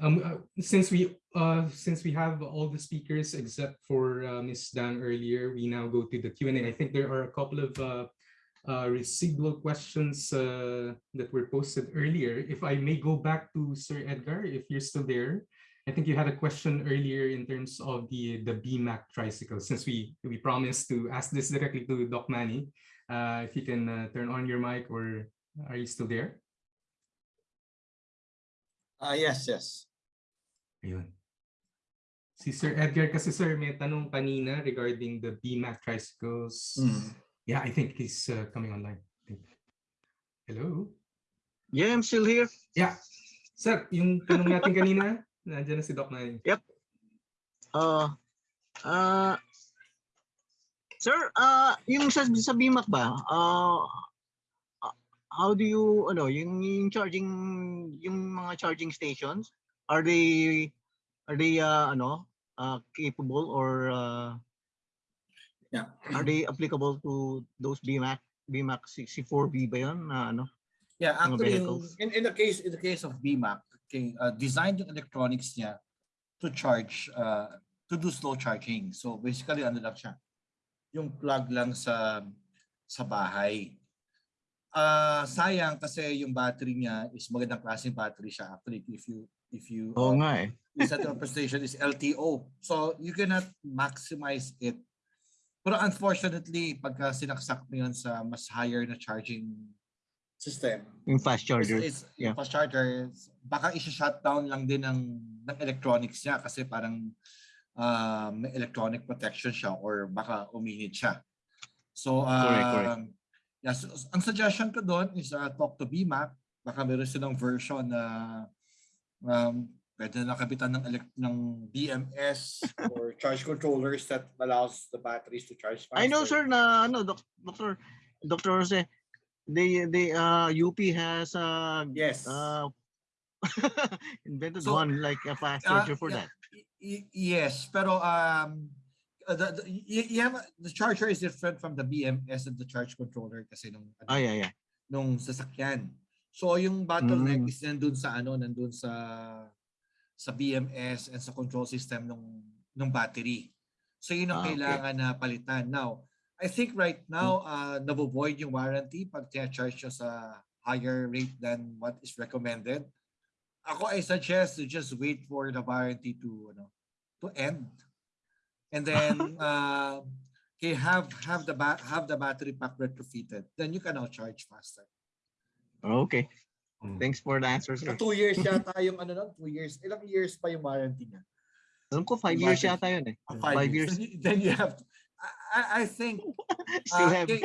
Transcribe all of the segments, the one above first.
Um, uh, since we uh, since we have all the speakers except for uh, Ms. Dan earlier, we now go to the Q&A. I think there are a couple of uh, uh, residual questions uh, that were posted earlier. If I may go back to Sir Edgar, if you're still there, I think you had a question earlier in terms of the the BMAC tricycle. Since we we promised to ask this directly to Doc Manny, uh, if you can turn on your mic or are you still there? Ah, yes, yes. Ayun. Si Sir Edgar kasi sir may tanong kanina regarding the BMAC tricycles. Mm. Yeah, I think he's uh, coming online. Hello? Yeah, I'm still here. Yeah. Sir, yung tanong natin kanina, nandiyan na si Doc Manny. Uh, uh, sir, uh, yung sa, sa BMAC ba, uh, how do you, ano, yung, yung charging, yung mga charging stations, are they, are they, uh, ano, uh, capable or, uh, Yeah. are they applicable to those BMAC, BMAC 64B ba yun, na ano? Yeah, actually, in, in the case in the case of BMAC, okay, uh, designed yung electronics niya to charge, uh, to do slow charging. So basically, ano lang siya, yung plug lang sa sa bahay. Ah, sayang kasi yung battery niya is magandang klaseng battery siya. Actually, if you if you Oo uh, nga eh. is that the presentation is LTO. So you cannot maximize it. Pero unfortunately, pagka sinaksak mo yun sa mas higher na charging system, Yung fast charger. is yeah. fast charger, baka i-shutdown lang din ng, ng electronics niya kasi parang uh, may electronic protection siya or baka uminit siya. So, uh, Correct, correct. Yeah, so, ang suggestion ko doon is uh, talk to BMAC. Baka meron silang version na um, pwede na nakabitan ng, elect- ng BMS or charge controllers that allows the batteries to charge faster. I know sir na ano doc, Dr. Dr. Jose they they uh UP has uh Yes. uh invented So, one like a fast uh, charger for yeah. that. Yes, pero um uh, the, the, y- y- have- the charger is different from the BMS and the charge controller kasi nung ano, Ah yeah yeah. nung sasakyan. So yung bottleneck Mm. is nandun sa ano, nandun sa sa BMS and sa control system nung nung battery. So yun ang Ah, okay. kailangan na palitan. Now, I think right now uh nabo-void yung warranty pag charge siya sa higher rate than what is recommended. Ako I suggest to just wait for the warranty to ano to end. And then uh okay, have have the have the battery pack retrofitted. Then you can now charge faster. Okay. Mm. Thanks for the answer Sa sir. two years yata yung ano nun, two years. Ilang years pa yung warranty niya? Alam ko five years yata yun eh. Ah, Five years. Then, you- then you have to, I, I- think Still uh, have okay,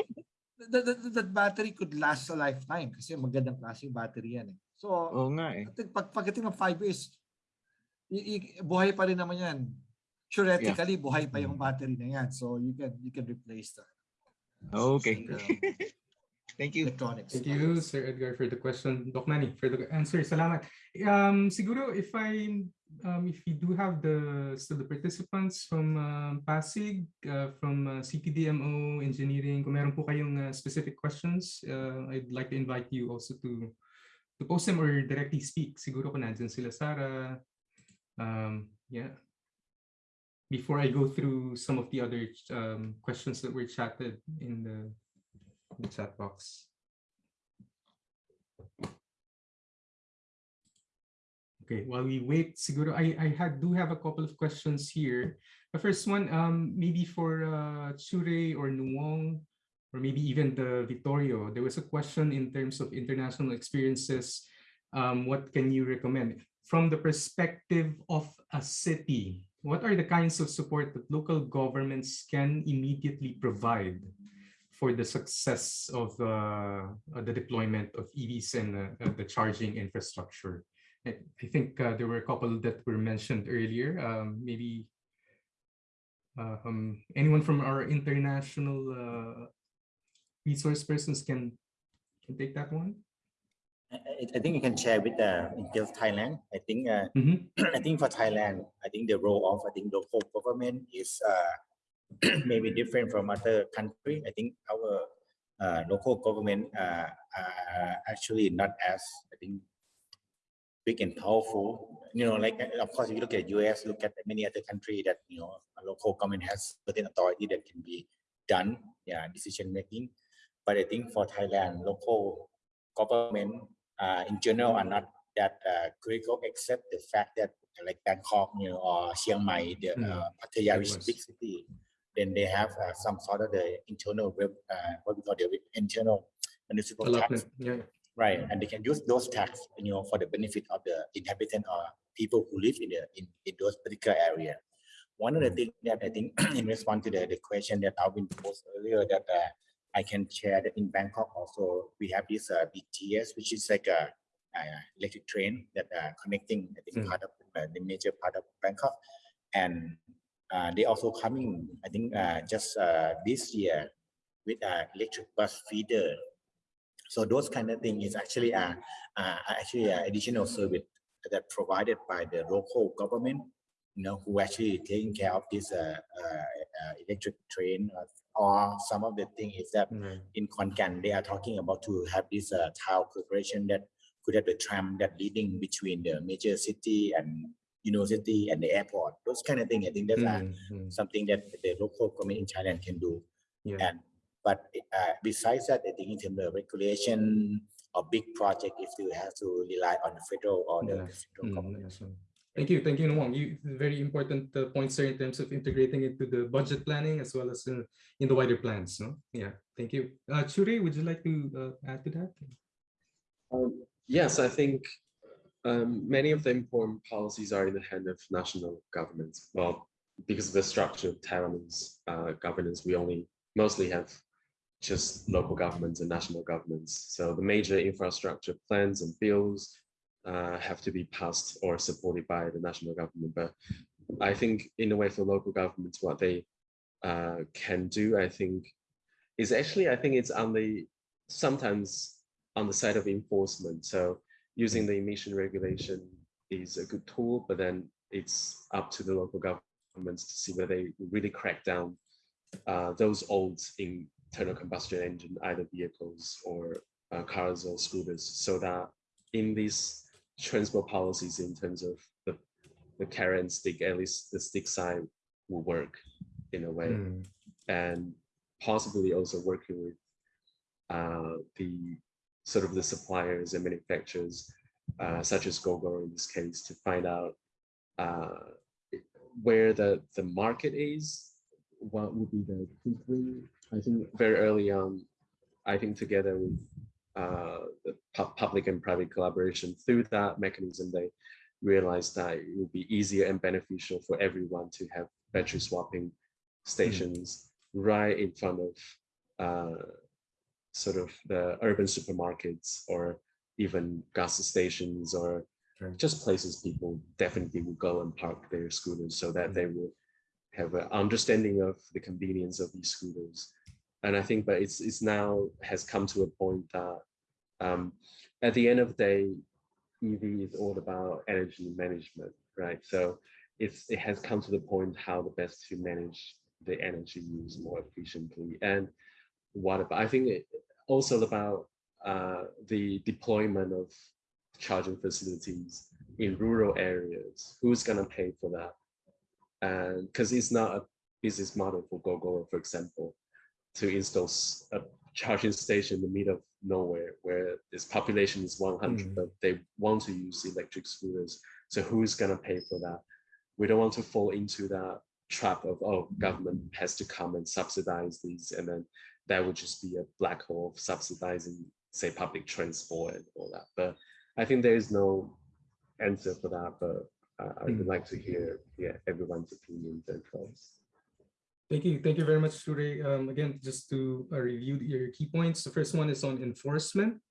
the, the, the, the battery could last a lifetime kasi magandang klase yung battery yan eh. So, Oo nga eh. I think pag pagdating ng five years, i- i- buhay pa rin naman yan. Theoretically, buhay pa yung battery na yan. So you can you can replace the Okay. the Thank you. electronics. Thank you, Sir Edgar, for the question. Doc Manny, for the answer. Salamat. Um, siguro, if I, um, if you do have the still the participants from um, Pasig, uh, from uh, CTDMO Engineering, kung meron po kayong uh, specific questions, uh, I'd like to invite you also to to post them or directly speak. Siguro kung nandyan sila, Sarah. Um, yeah. Before I go through some of the other um, questions that were chatted in the the chat box. Okay, while we wait, siguro I, I had, do have a couple of questions here. The first one, um, maybe for uh, Chure or Nuwong, or maybe even the Vittorio, there was a question in terms of international experiences. Um, what can you recommend? From the perspective of a city, what are the kinds of support that local governments can immediately provide for the success of uh, uh, the deployment of EVs and uh, the charging infrastructure. I, I think uh, there were a couple that were mentioned earlier. Um, maybe uh, um, anyone from our international uh, resource persons can, can take that one. I, I- think you can share with the in case of Thailand. I think uh, Mhm. I think for Thailand, I think the role of I think local government is uh, maybe different from other country. I think our uh, local government uh, are actually not as I think big and powerful. You know, like uh, of course, if you look at US, look at many other country that you know a local government has certain authority that can be done, yeah, decision making. But I think for Thailand, local government uh, in general are not that uh, critical, except the fact that like Bangkok, you know, or Chiang Mai, the Mm. uh, Pattaya, is big city, then they have uh, some sort of the internal, uh, what we call the internal municipal tax yeah. Right, and they can use those tax, you know, for the benefit of the inhabitant or people who live in the in, in those particular area. One of the Mm. things that I think in response to the, the question that Alvin posed earlier that uh, I can share that in Bangkok also we have this uh, BTS, which is like a, uh electric train that uh, connecting I think Mm. part of uh, the major part of Bangkok, and uh, they also coming I think uh, just uh, this year with uh, electric bus feeder so those kind of thing is actually a, uh, actually a additional service that provided by the local government, you know, who actually taking care of this uh, uh, uh, electric train. Or, some of the thing is that Right. in Khon Kaen, they are talking about to have this uh, town corporation that could have the tram that leading between the major city and university and the airport. Those kind of thing. I think that's uh, Mm, mm, something that the local government in Thailand can do. Yeah. And but uh, besides that, I think in terms of regulation or big project, if you have to rely on the federal or the Yeah. central Mm, government. Thank you, thank you, Nuwong. You very important uh, points there in terms of integrating into the budget planning as well as uh, in the wider plans. No, yeah, thank you. Uh, would you like to uh, add to that? Um, Yes, I think um, many of the important policies are in the hand of national governments. Well, because of the structure of Taiwanese uh, governance, we only mostly have just local governments and national governments. So the major infrastructure plans and bills uh, have to be passed or supported by the national government. But I think in a way for local governments, what they uh, can do, I think, is actually, I think it's on the, sometimes on the side of enforcement. So using the emission regulation is a good tool, but then it's up to the local governments to see whether they really crack down uh, those old internal combustion engine, either vehicles or uh, cars or scooters, so that in these transport policies in terms of the, the carrot and stick, at least the stick side will work in a way. Mm, and possibly also working with uh, the sort of the suppliers and manufacturers, uh, such as Gogoro in this case, to find out uh, where the, the market is, what would be the quickly, I think very early on, I think together with uh, the pu- public and private collaboration through that mechanism, they realized that it would be easier and beneficial for everyone to have battery swapping stations right in front of uh, sort of the urban supermarkets or even gas stations or Right. just places people definitely will go and park their scooters so that they will have an understanding of the convenience of these scooters. And I think, but it's it's now has come to a point that um, at the end of the day, EV is all about energy management, right? So it's it has come to the point how the best to manage the energy use more efficiently. And what about I think it also about uh, the deployment of charging facilities in rural areas. Who's gonna pay for that? And because it's not a business model for Gogoro, for example, to install a charging station in the middle of nowhere where this population is 100, Mm. but they want to use electric scooters. So who's gonna pay for that? We don't want to fall into that trap of, oh, government has to come and subsidize these, and then that would just be a black hole of subsidizing, say, public transport and all that. But I think there is no answer for that, but uh, I would Mm. like to hear yeah, everyone's opinions and thoughts. Thank you, thank you very much, Shure. Um, again, just to uh, review your key points. The first one is on enforcement.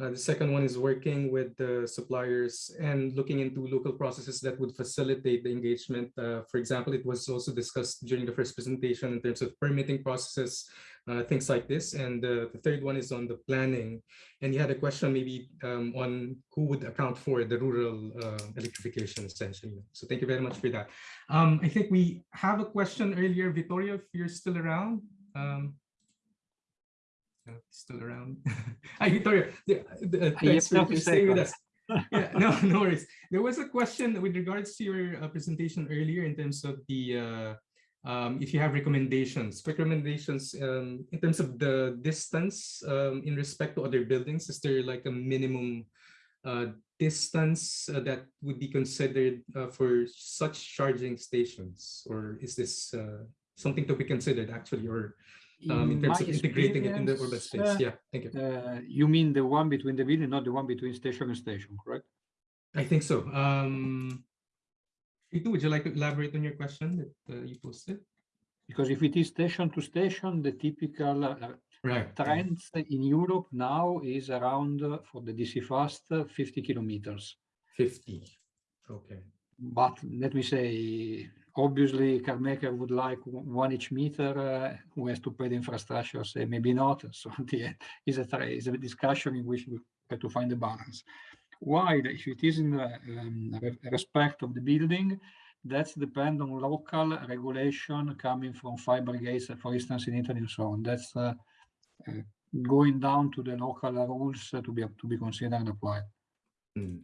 Uh, the second one is working with the suppliers and looking into local processes that would facilitate the engagement. Uh, for example, it was also discussed during the first presentation in terms of permitting processes, uh, things like this. And uh, the third one is on the planning. And you had a question maybe um, on who would account for the rural uh, electrification essentially. So thank you very much for that. Um, I think we have a question earlier, Vittorio, if you're still around. Um, uh, still around. Hi, Victoria. The- the- yes, Thanks for no, staying with there. us. yeah, no, no worries. There was a question with regards to your uh, presentation earlier in terms of the uh, um, if you have recommendations, quick recommendations um, in terms of the distance um, in respect to other buildings. Is there like a minimum uh, distance uh, that would be considered uh, for such charging stations, or is this uh, something to be considered actually, or um, in terms of integrating it in the urban space? uh, Yeah, thank you. Uh, you mean the one between the building, not the one between station and station, correct? I think so. Um, Ritu, would you like to elaborate on your question that uh, you posted? Because if it is station to station, the typical uh, Right. trends in Europe now is around uh, for the DC fast uh, 50 kilometers. 50. Okay. But let me say, obviously, car maker would like one each meter uh, who has to pay the infrastructure, say maybe not. So the is a is a discussion in which we have to find a balance. While if it is in the, um, respect of the building, that's depend on local regulation coming from fire brigades, for instance, in Italy and so on. That's uh, uh, going down to the local rules uh, to be to be considered and applied. Hmm.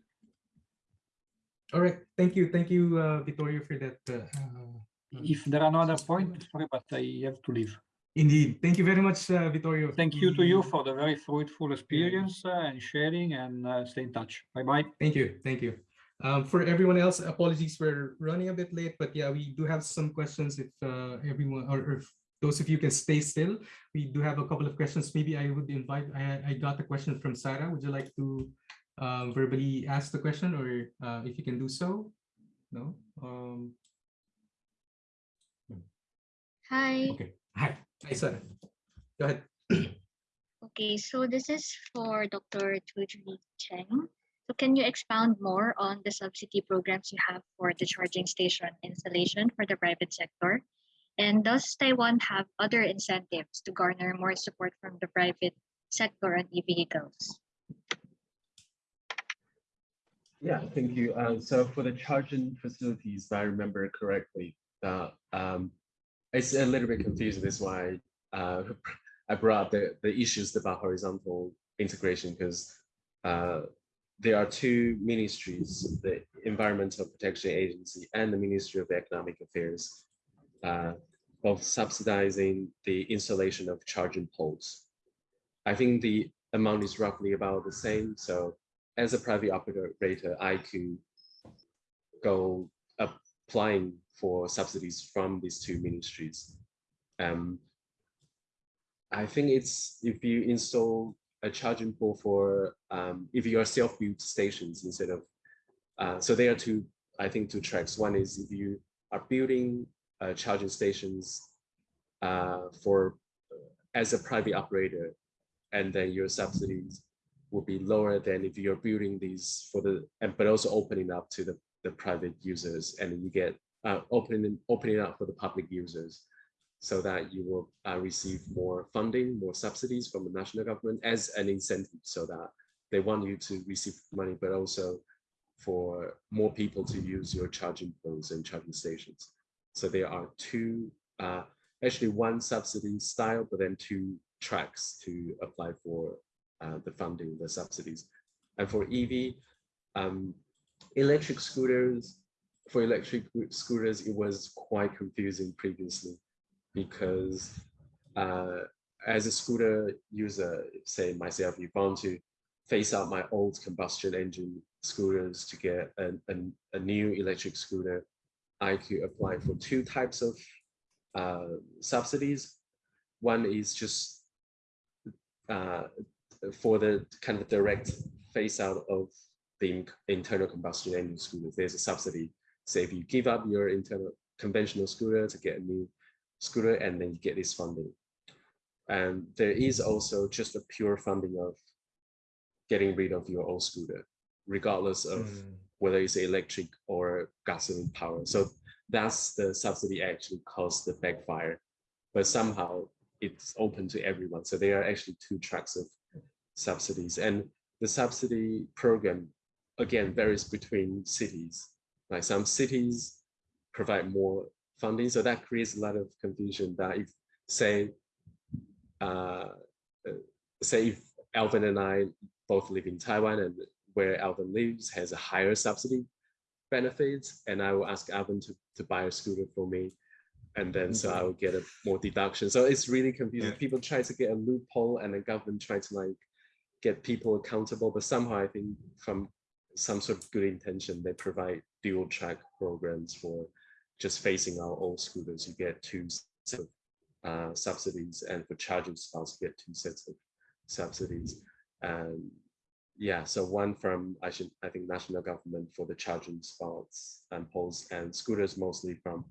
All right. Thank you. Thank you, uh, Vittorio, for that. Uh, uh, If there are no other points, sorry, but I have to leave. indeed. Thank you very much, uh, Vittorio. Thank you to you for the very fruitful experience uh, and sharing and uh, stay in touch. Bye bye. Thank you. Thank you. Um, for everyone else, apologies for running a bit late, but yeah, we do have some questions if uh, everyone or, or if those of you can stay still. We do have a couple of questions. Maybe I would invite, I, I got a question from Sarah. Would you like to um, verbally ask the question or uh, if you can do so? No? Um, Hi. okay. Hi. Hi, Sarah. Go ahead. Okay, so this is for Dr. Tujri Cheng. So can you expound more on the subsidy programs you have for the charging station installation for the private sector? And does Taiwan have other incentives to garner more support from the private sector on e-vehicles? Yeah, thank you. Uh, so for the charging facilities, if I remember correctly, uh, um, it's a little bit confusing. That's why uh, I brought the, the issues about horizontal integration because uh, there are two ministries, the Environmental Protection Agency and the Ministry of Economic Affairs, uh, of subsidizing the installation of charging poles. I think the amount is roughly about the same. So as a private operator, I could go applying for subsidies from these two ministries. Um, I think it's if you install a charging pole for um, if you are self-built stations instead of uh, so there are two I think two tracks. One is if you are building uh, charging stations uh, for as a private operator, and then your subsidies will be lower than if you're building these for the and but also opening up to the the private users and you get uh, opening opening up for the public users so that you will uh, receive more funding more subsidies from the national government as an incentive so that they want you to receive money but also for more people to use your charging poles and charging stations. So there are two uh, actually one subsidy style but then two tracks to apply for uh, the funding, the subsidies. And for EV, um, electric scooters, for electric scooters, it was quite confusing previously because uh, as a scooter user, say myself, you want to phase out my old combustion engine scooters to get an, an, a new electric scooter, I could apply for two types of uh, subsidies. One is just uh, for the kind of direct phase out of the internal combustion engine scooters, there's a subsidy. So if you give up your internal conventional scooter to get a new scooter, and then you get this funding. And there is also just a pure funding of getting rid of your old scooter, regardless of Mm. whether it's electric or gasoline power. So that's the subsidy actually caused the backfire, but somehow it's open to everyone. So there are actually two tracks of subsidies and the subsidy program again varies between cities. Like some cities provide more funding, so that creates a lot of confusion that if say, uh, uh, say if Alvin and I both live in Taiwan and where Alvin lives has a higher subsidy benefits, and I will ask Alvin to, to buy a scooter for me. And then so I will get a more deduction. So it's really confusing. Yeah. People try to get a loophole and the government try to like get people accountable, but somehow I think from some sort of good intention, they provide dual track programs for just facing our old scooters. You get two sets of uh, subsidies, and for charging spots, you get two sets of subsidies. And yeah, so one from I should I think national government for the charging spots and poles, and scooters mostly from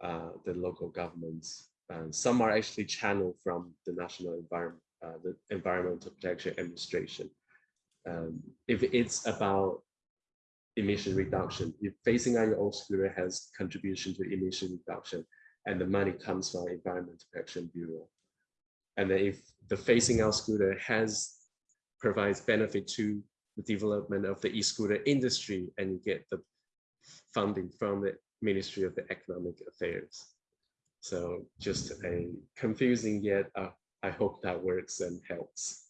uh, the local governments. And some are actually channeled from the national environment, uh, the Environmental Protection Administration. Um, if it's about emission reduction, if phasing out your old scooter has contribution to emission reduction, and the money comes from Environmental Protection Bureau. And then if the phasing out scooter has provides benefit to the development of the e-scooter industry, and you get the funding from the Ministry of the Economic Affairs. So just a confusing yet I hope that works and helps.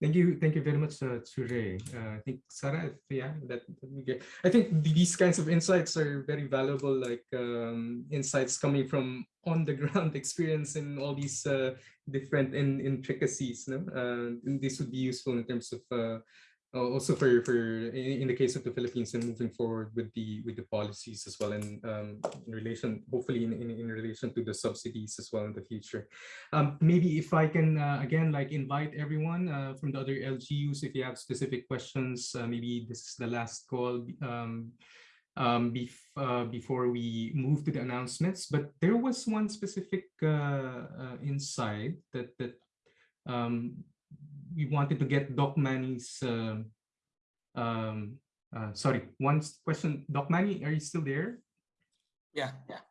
Thank you, thank you very much, uh. Uh, I think Sarah, yeah, that that. I think these kinds of insights are very valuable, like um, insights coming from on the ground experience in all these uh, different in intricacies. No, uh, this would be useful in terms of uh, also for for in, in the case of the Philippines and moving forward with the with the policies as well, and um, in relation, hopefully in, in in relation to the subsidies as well in the future. Um, maybe if I can uh, again like invite everyone uh, from the other LGUs if you have specific questions, uh, maybe this is the last call um, um, bef uh, before we move to the announcements. But there was one specific uh, uh, insight that that um, we wanted to get Doc Manny's. um um, uh, sorry, one question. Doc Manny, are you still there? Yeah, yeah.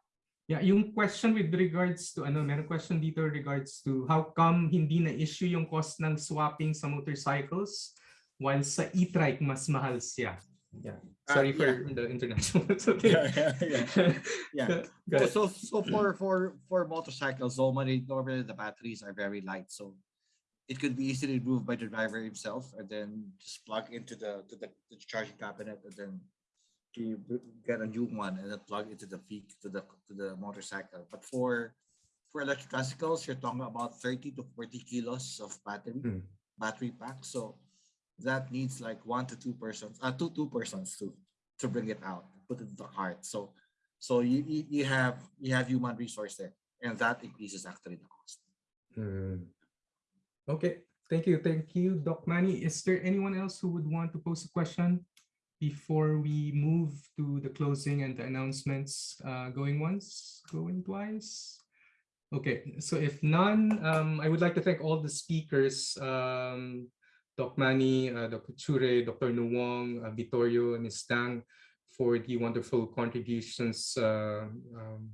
Yeah, yung question with regards to ano, meron question dito regards to how come hindi na issue yung cost ng swapping sa motorcycles while sa e-trike mas mahal siya. Yeah. Ah, Sorry for yeah. the international. Okay. Yeah, yeah, yeah. Yeah. Ahead. So, so for for for motorcycles, normally normally the batteries are very light, so it could be easily removed by the driver himself, and then just plug into the to the, to the charging cabinet, and then b- get a new one, and then plug into the peak to the to the motorcycle. But for for electric bicycles, you're talking about thirty to forty kilos of battery Hmm. battery pack, so that needs like one to two persons, uh, two two persons to to bring it out, put it in the cart. So so you, you have you have human resource there, and that increases actually the cost. Hmm. Okay, thank you, thank you, Doc Manny. Is there anyone else who would want to pose a question before we move to the closing and the announcements? Uh, going once, going twice? Okay, so if none, um, I would like to thank all the speakers, um, Doc Manny, uh, Dr. Chure, Dr. Nuwong, uh, Vittorio, and Ms. Tang for the wonderful contributions uh, um,